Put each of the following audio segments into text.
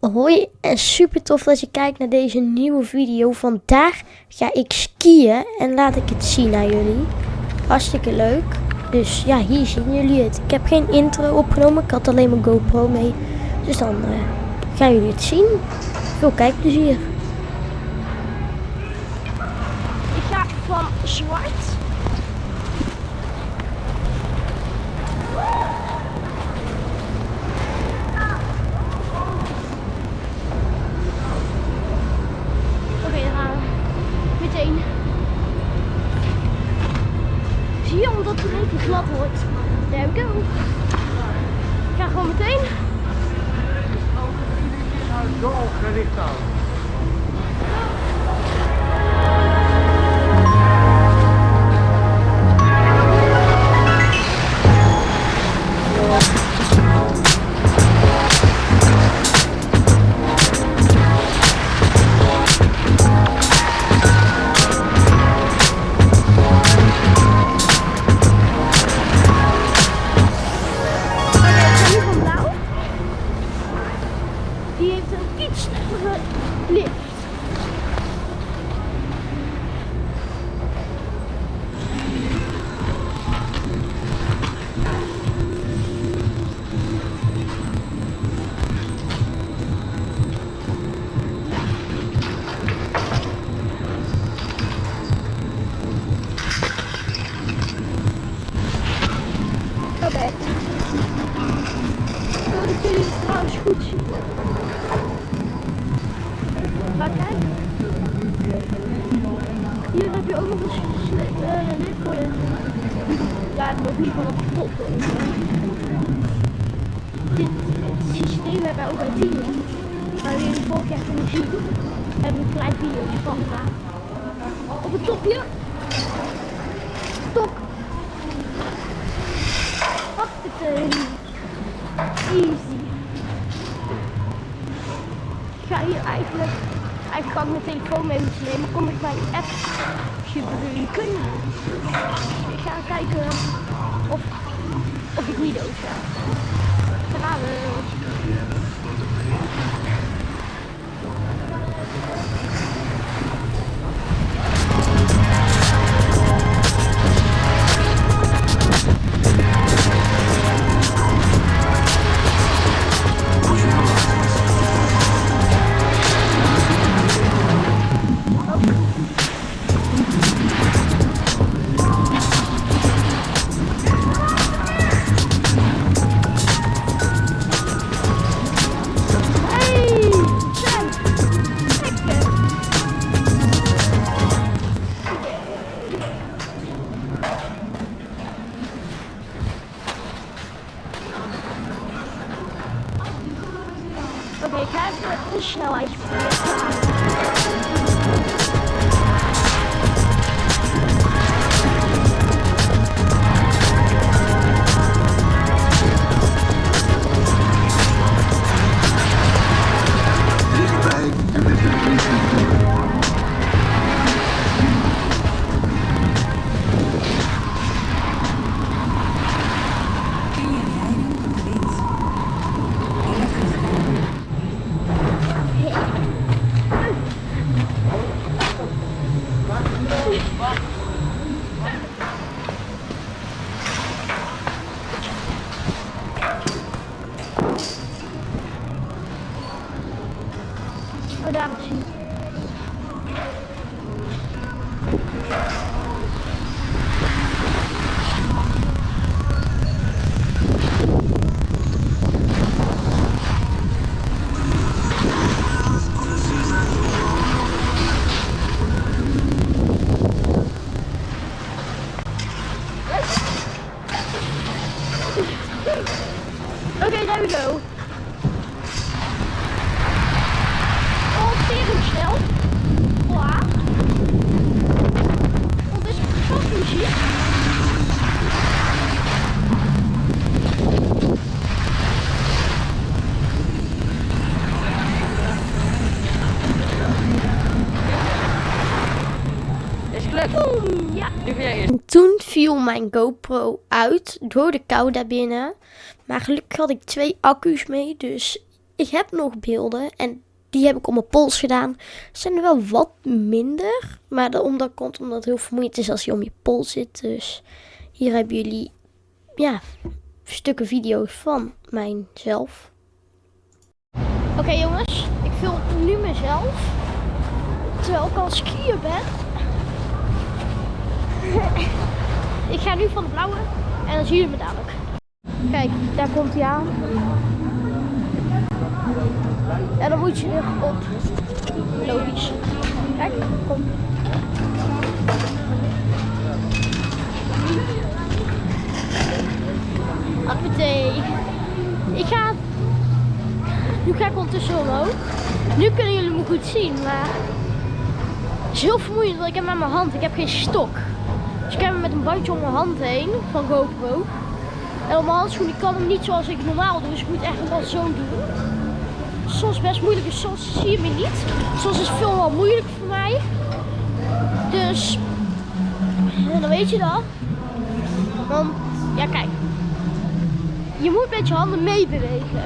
Hoi en super tof dat je kijkt naar deze nieuwe video. Vandaag ga ik skiën en laat ik het zien aan jullie. Hartstikke leuk. Dus ja, hier zien jullie het. Ik heb geen intro opgenomen, ik had alleen mijn GoPro mee. Dus dan uh, gaan jullie het zien. Veel kijkplezier. Ik ga van zwart Oké, dan gaan we meteen. Zie je, omdat het even glad wordt. There we go. Ik ga gewoon meteen. Zo gericht het. Maar. Hier heb je ook nog een dit voor je. Ja, nog niet van op top. Dit systeem hebben wij ook bij Tien. Waar jullie vorig jaar kunnen zien. Hebben we een klein van. Op het topje. Hoppatee. Easy. Ik ga hier eigenlijk, eigenlijk kan ik mijn telefoon mee moeten nemen, kom ik bij een app kunnen. Ik ga kijken of, of ik niet ga. Okay, there we go. Oh, tering snel. Klaar. Wat is gasmuziek? Is gelukt. Boom, ja. Nu ben jij eerst. En toen viel mijn GoPro uit door de kou daarbinnen. Maar gelukkig had ik twee accu's mee, dus ik heb nog beelden en die heb ik op mijn pols gedaan. Zijn er wel wat minder, maar dat, omdat komt omdat het heel vermoeiend is als je om je pols zit. Dus hier hebben jullie ja, stukken video's van mijzelf. Oké jongens, ik film nu mezelf. Terwijl ik al skiën ben. ik ga nu van de blauwe en dan zien jullie me dadelijk. Kijk, daar komt hij aan. En dan moet je erop. Logisch. Kijk, kom. Appetee. Ik ga... Nu ga ik ondertussen omhoog. Nu kunnen jullie me goed zien, maar... Het is heel vermoeiend, want ik heb met mijn hand, ik heb geen stok. Dus ik heb hem met een bandje om mijn hand heen, van GoPro. En op mijn handschoen, ik kan hem niet zoals ik normaal doe, dus ik moet echt wel zo doen. Soms best moeilijk, dus soms zie je me niet. Soms is het veel wel moeilijk voor mij. Dus, dan weet je dat. Want, ja kijk. Je moet met je handen meebewegen.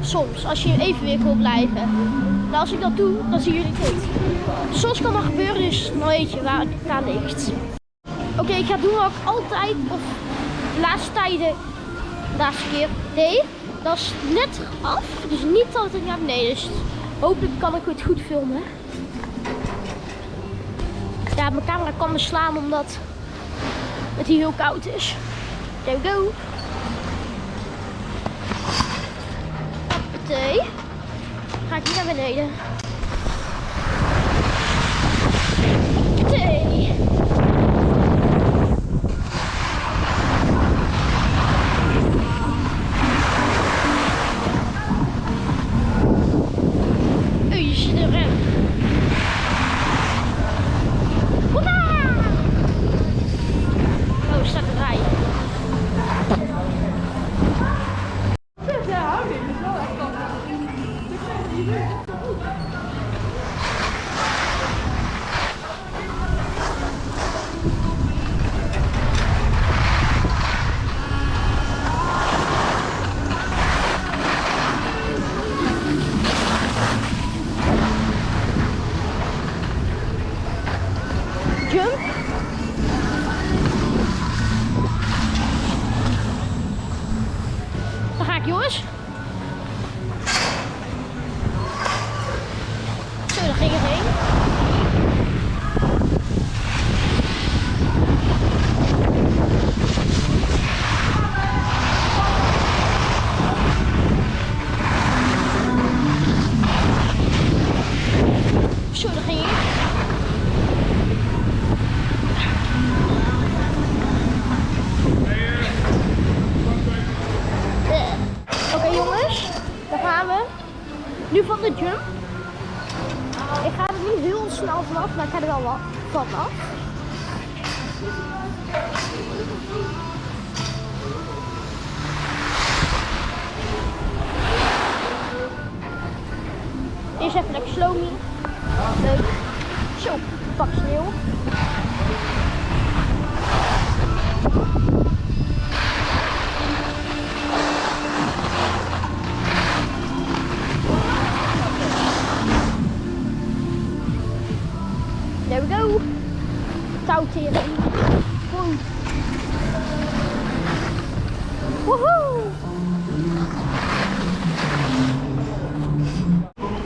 Soms, als je in evenwicht wil blijven. Nou, als ik dat doe, dan zien jullie het niet. Soms kan dat gebeuren, dus dan weet je waar het aan Oké, ik ga doen wat ik altijd, of de laatste tijden, de laatste keer deed. Dat is net af, dus niet dat het naar beneden is. Hopelijk kan ik het goed filmen. Ja, mijn camera kan me slaan omdat het hier heel koud is. There we go. Hoppatee. Ga ik hier naar beneden. Hoppatee. Wat vanaf. Eerst even lekker slowly. Leuk. Zo, pak sneeuw.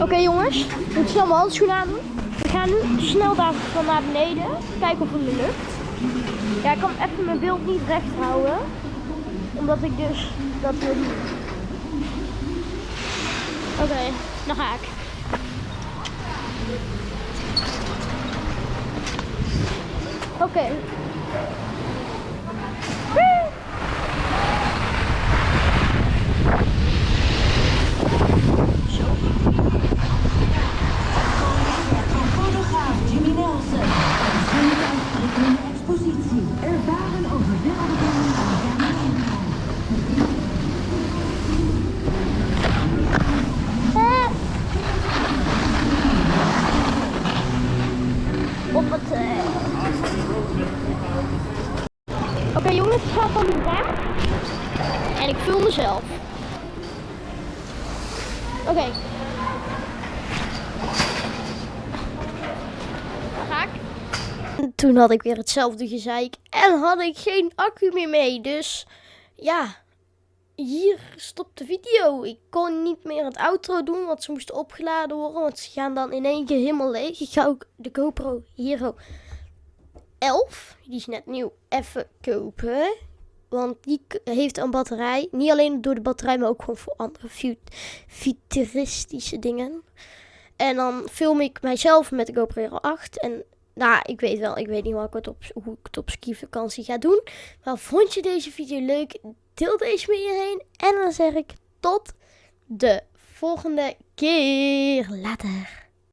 Oké jongens, ik moet snel mijn handschoenen aan doen. We gaan nu snel daar van naar beneden. Kijken of het me lukt. Ja, ik kan even mijn beeld niet recht houden. Omdat ik dus dat wil. Oké, dan ga ik. Oké. En ik vul mezelf. Oké. Ik? Toen had ik weer hetzelfde gezeik en had ik geen accu meer mee. Dus ja, hier stopt de video. Ik kon niet meer het outro doen, want ze moesten opgeladen worden. Want ze gaan dan in één keer helemaal leeg. Ik ga ook de GoPro Hero 11, die is net nieuw, even kopen. Want die heeft een batterij. Niet alleen door de batterij, maar ook gewoon voor andere fut- futuristische dingen. En dan film ik mijzelf met de GoPro Hero 8. En nou, ik weet wel, ik weet niet hoe ik het op, hoe ik het op skivakantie ga doen. Maar vond je deze video leuk? Deel deze met iedereen. En dan zeg ik tot de volgende keer. Later.